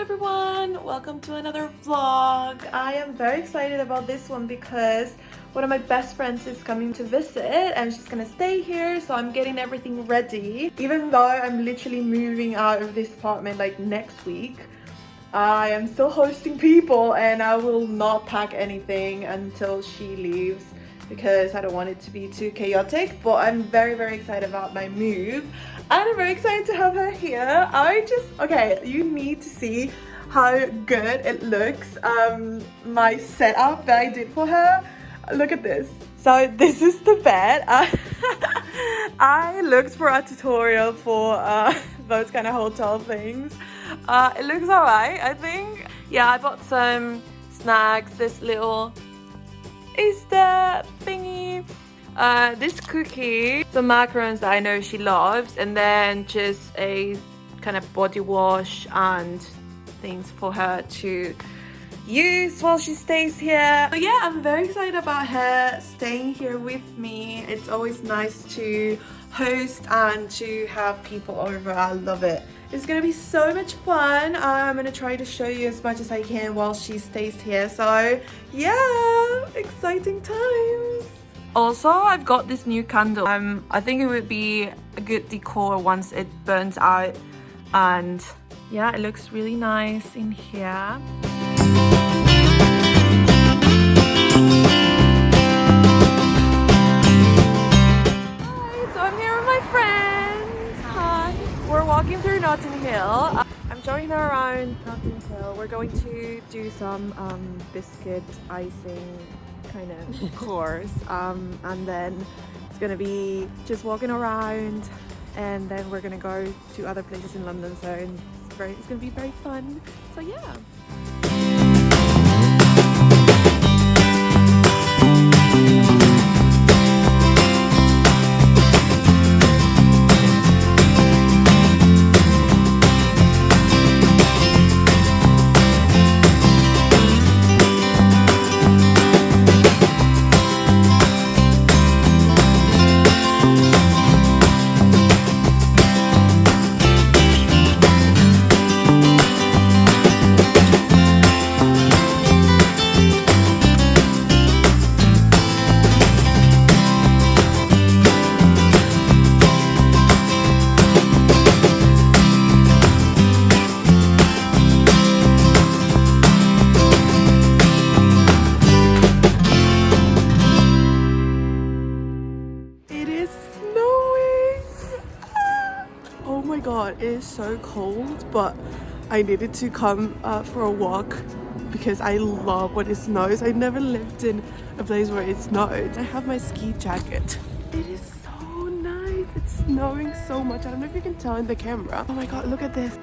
everyone. Welcome to another vlog. I am very excited about this one because one of my best friends is coming to visit and she's gonna stay here so i'm getting everything ready. Even though i'm literally moving out of this apartment like next week i am still hosting people and i will not pack anything until she leaves because I don't want it to be too chaotic but I'm very very excited about my move. And I'm very excited to have here. I just okay you need to see how good it looks um my setup that I did for her. Look at this. So this is the bed. I looked for a tutorial for uh, those kind of hotel things. Uh, it looks alright I think. Yeah I bought some snacks this little Easter thingy. Uh, this cookie, some macarons that I know she loves, and then just a kind of body wash and things for her to use while she stays here. But yeah, I'm very excited about her staying here with me. It's always nice to host and to have people over. I love it. It's gonna be so much fun. I'm gonna try to show you as much as I can while she stays here. So yeah, exciting times. Also, I've got this new candle. Um, I think it would be a good decor once it burns out. And yeah, it looks really nice in here. Hi, so I'm here with my friend. Hi. We're walking through Notting Hill. I'm showing her around Notting Hill. We're going to do some um, biscuit icing kind of course um, and then it's gonna be just walking around and then we're gonna go to other places in London so it's, very, it's gonna be very fun. So yeah. Is so cold but I needed to come uh, for a walk because I love when it snows. I never lived in a place where it snowed. I have my ski jacket. It is so nice. It's snowing so much. I don't know if you can tell in the camera. Oh my god, look at this.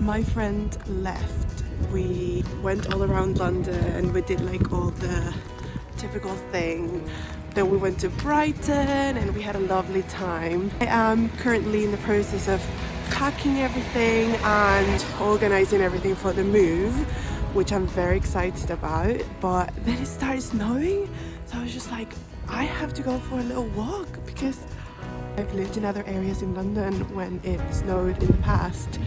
My friend left. We went all around London and we did like all the typical thing then we went to Brighton and we had a lovely time. I am currently in the process of packing everything and organizing everything for the move which I'm very excited about. But then it started snowing so I was just like I have to go for a little walk because I've lived in other areas in London when it snowed in the past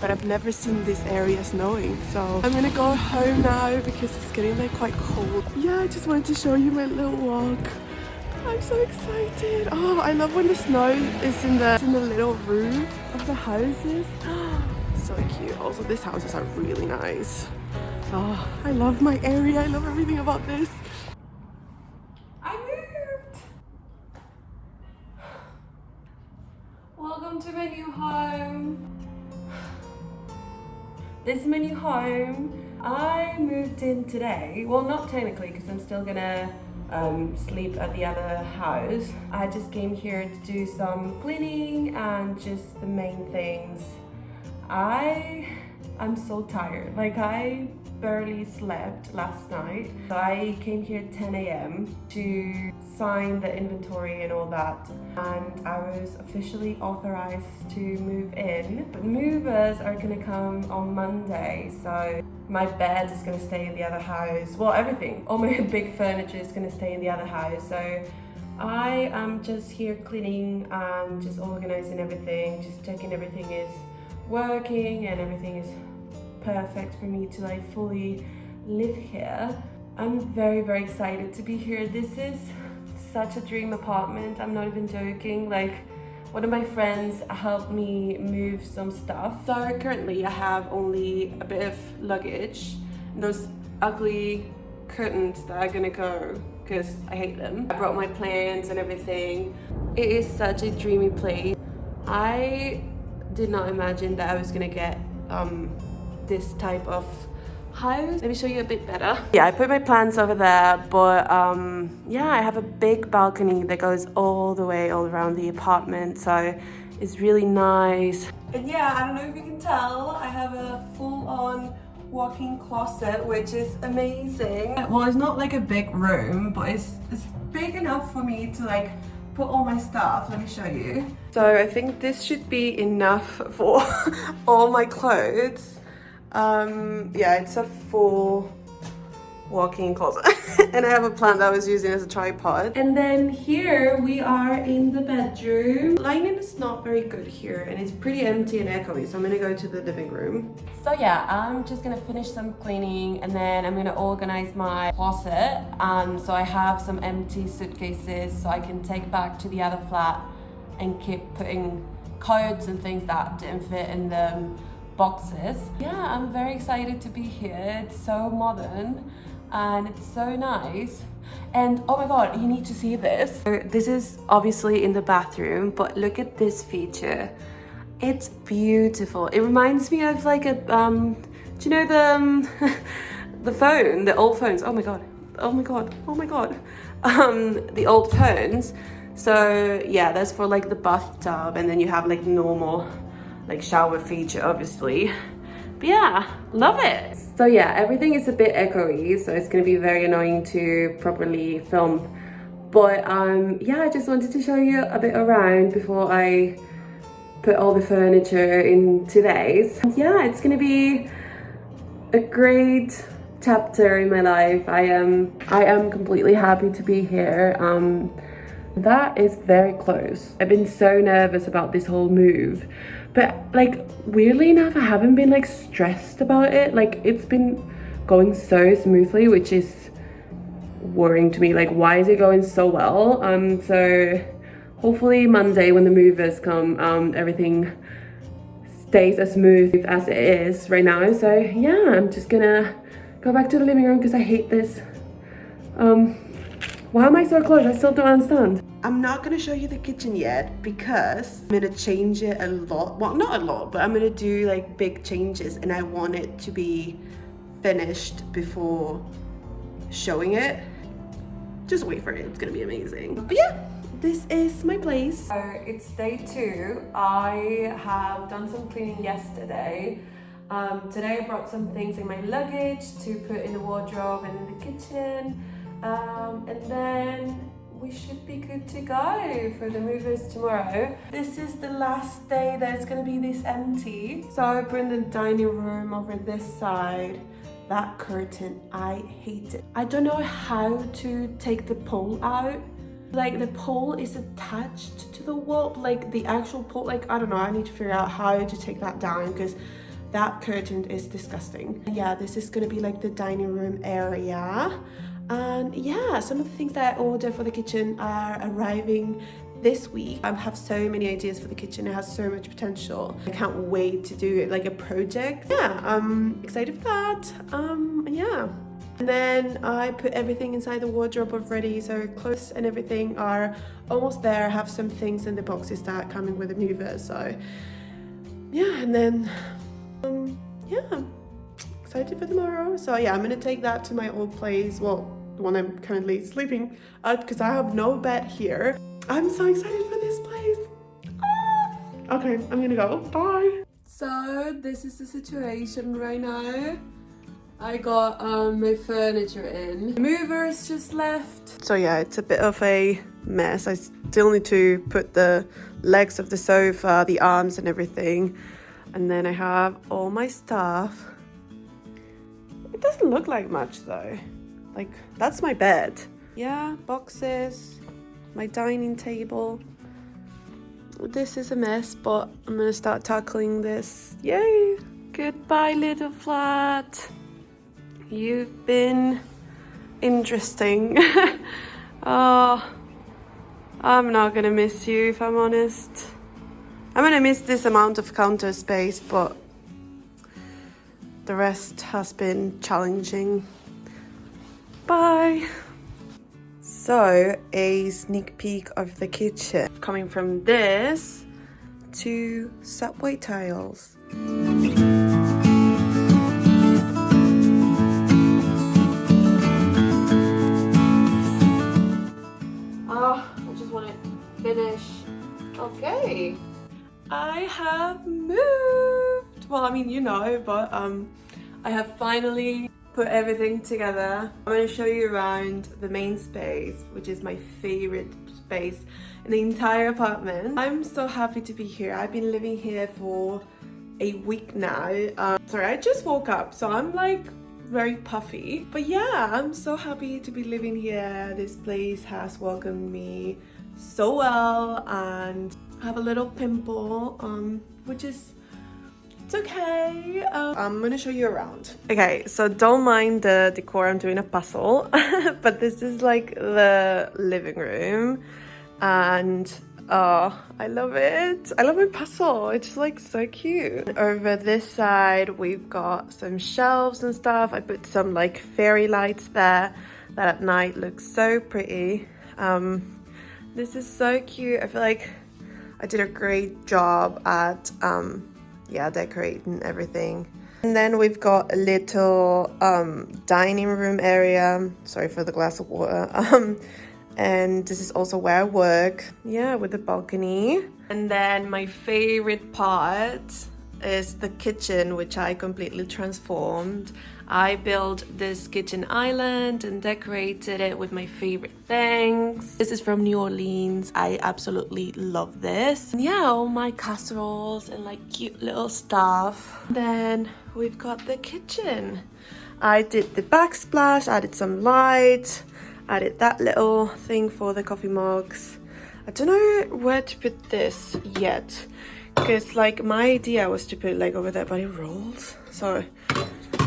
but I've never seen this area snowing. So I'm gonna go home now because it's getting like quite cold. Yeah I just wanted to show you my little walk I'm so excited oh I love when the snow is in the in the little roof of the houses so cute also these houses are really nice oh I love my area I love everything about this I moved. Welcome to my new home. This is my new home. I moved in today. Well, not technically because I'm still gonna um, sleep at the other house. I just came here to do some cleaning and just the main things. I I'm so tired. Like I barely slept last night. I came here at 10 a.m. to sign the inventory and all that. And I was officially authorized to move in. But movers are gonna come on Monday. So my bed is gonna stay in the other house. Well, everything. All my big furniture is gonna stay in the other house. So I am just here cleaning and just organizing everything, just checking everything is working and everything is perfect for me to like fully live here. I'm very, very excited to be here. This is such a dream apartment. I'm not even joking. Like one of my friends helped me move some stuff. So currently I have only a bit of luggage. And those ugly curtains that are gonna go because I hate them. I brought my plants and everything. It is such a dreamy place. I did not imagine that I was gonna get um, this type of house. Let me show you a bit better. Yeah, I put my plants over there, but um, yeah, I have a big balcony that goes all the way all around the apartment. So it's really nice. And yeah, I don't know if you can tell, I have a full-on walk-in closet, which is amazing. Well, it's not like a big room, but it's, it's big enough for me to like put all my stuff. Let me show you. So I think this should be enough for all my clothes. Um, yeah, it's a full walk-in closet. And I have a plant that I was using as a tripod. And then here we are in the bedroom. Lighting is not very good here and it's pretty empty and echoey so I'm gonna go to the living room. So yeah I'm just gonna finish some cleaning and then I'm gonna organize my closet. Um, so I have some empty suitcases so I can take back to the other flat and keep putting coats and things that didn't fit in the boxes. Yeah I'm very excited to be here. It's so modern and it's so nice. And oh my god you need to see this. This is obviously in the bathroom but look at this feature. It's beautiful. It reminds me of like a um do you know the um, the phone the old phones? Oh my god. Oh my god. Oh my god. Um the old phones. So yeah that's for like the bathtub and then you have like normal like shower feature obviously but yeah, love it. So yeah, everything is a bit echoey, so it's gonna be very annoying to properly film. But um, yeah, I just wanted to show you a bit around before I put all the furniture in today's. Yeah, it's gonna be a great chapter in my life. I am I am completely happy to be here. Um, that is very close. I've been so nervous about this whole move but like weirdly enough i haven't been like stressed about it. Like it's been going so smoothly which is worrying to me. Like why is it going so well? Um so hopefully monday when the movers come um everything stays as smooth as it is right now. So yeah i'm just gonna go back to the living room because i hate this um why am i so close i still don't understand I'm not going to show you the kitchen yet because I'm going to change it a lot. Well, not a lot, but I'm going to do like big changes and I want it to be finished before showing it. Just wait for it. It's going to be amazing. But yeah, this is my place. So it's day two. I have done some cleaning yesterday. Um, today I brought some things in my luggage to put in the wardrobe and in the kitchen. Um, and then we should be good to go for the movers tomorrow. This is the last day that it's going to be this empty. So I bring the dining room over this side. That curtain, I hate it. I don't know how to take the pole out. Like the pole is attached to the wall, like the actual pole, like I don't know, I need to figure out how to take that down because that curtain is disgusting. Yeah, this is gonna be like the dining room area and yeah some of the things that I ordered for the kitchen are arriving this week. I have so many ideas for the kitchen. It has so much potential. I can't wait to do it like a project. Yeah I'm excited for that. Um yeah. And then I put everything inside the wardrobe already so clothes and everything are almost there. I have some things in the boxes that are coming with the mover so yeah and then um yeah. Excited for tomorrow. So yeah i'm gonna take that to my old place. Well the one I'm currently sleeping because I have no bed here. I'm so excited for this place. Ah! Okay, I'm gonna go. Bye. So this is the situation right now. I got um, my furniture in. The movers just left. So yeah, it's a bit of a mess. I still need to put the legs of the sofa, the arms and everything. And then I have all my stuff. It doesn't look like much though. Like, that's my bed. Yeah, boxes, my dining table. This is a mess, but I'm gonna start tackling this. Yay! Goodbye, little flat. You've been interesting. oh, I'm not gonna miss you if I'm honest. I'm gonna miss this amount of counter space, but the rest has been challenging. Bye. So, a sneak peek of the kitchen. Coming from this to subway tiles. Oh, I just want to finish. Okay. I have moved. Well, I mean, you know, but um, I have finally put everything together. I'm going to show you around the main space, which is my favorite space in the entire apartment. I'm so happy to be here. I've been living here for a week now. Um, sorry, I just woke up, so I'm like very puffy. But yeah, I'm so happy to be living here. This place has welcomed me so well and I have a little pimple, um, which is it's okay. Um, I'm gonna show you around. Okay, so don't mind the decor. I'm doing a puzzle, but this is like the living room and oh, I love it. I love my puzzle. It's like so cute. Over this side, we've got some shelves and stuff. I put some like fairy lights there that at night looks so pretty. Um, this is so cute. I feel like I did a great job at um, yeah, decorating everything. And then we've got a little um, dining room area. Sorry for the glass of water. Um, and this is also where I work. Yeah, with the balcony. And then my favorite part is the kitchen, which I completely transformed. I built this kitchen island and decorated it with my favorite things. This is from New Orleans. I absolutely love this. And yeah, all my casseroles and like cute little stuff. Then we've got the kitchen. I did the backsplash, added some light, added that little thing for the coffee mugs. I don't know where to put this yet because like my idea was to put like over there but it rolls so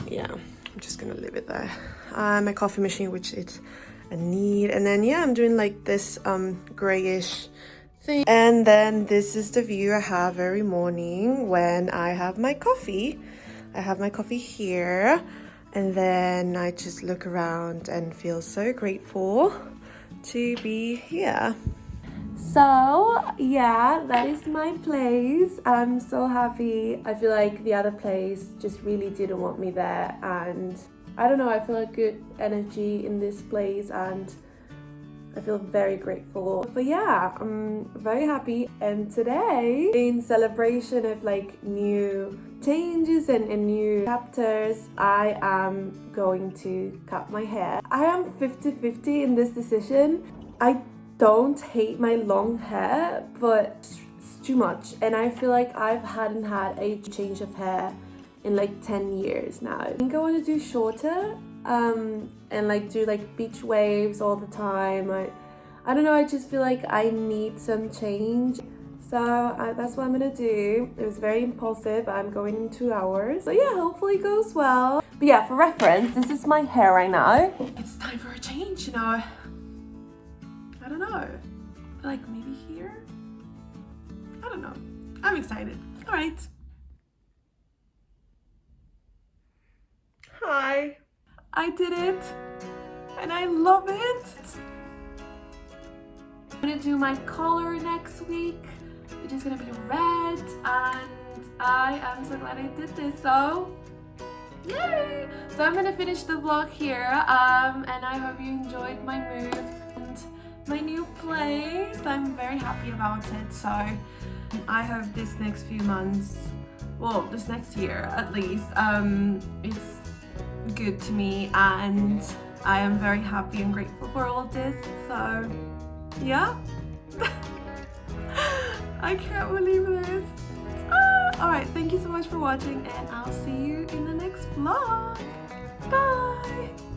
yeah just gonna leave it there. Uh, my coffee machine which is a need. And then yeah i'm doing like this um grayish thing. And then this is the view i have every morning when i have my coffee. I have my coffee here. And then i just look around and feel so grateful to be here so yeah that is my place i'm so happy i feel like the other place just really didn't want me there and i don't know i feel a good energy in this place and I feel very grateful. But yeah, I'm very happy. And today, in celebration of like new changes and, and, new chapters, I am going to cut my hair. I am 50-50 in this decision. I don't hate my long hair, but it's too much. And I feel like I've hadn't had a change of hair in like 10 years now. I think I want to do shorter um, and like do like beach waves all the time. I, I don't know, I just feel like I need some change. So that's what I'm gonna do. It was very impulsive. I'm going in two hours. So yeah, hopefully it goes well. But yeah, for reference, this is my hair right now. It's time for a change, you know don't know. Like maybe here? I don't know. I'm excited. All right. Hi. I did it. And I love it. I'm gonna do my color next week, which is gonna be red. And I am so glad I did this. So Yay! So I'm gonna finish the vlog here um, and I hope you enjoyed my move my new place. I'm very happy about it. So I hope this next few months, well, this next year at least, um, it's good to me and I am very happy and grateful for all this. So yeah. I can't believe this. Ah, Alright, thank you so much for watching and I'll see you in the next vlog. Bye!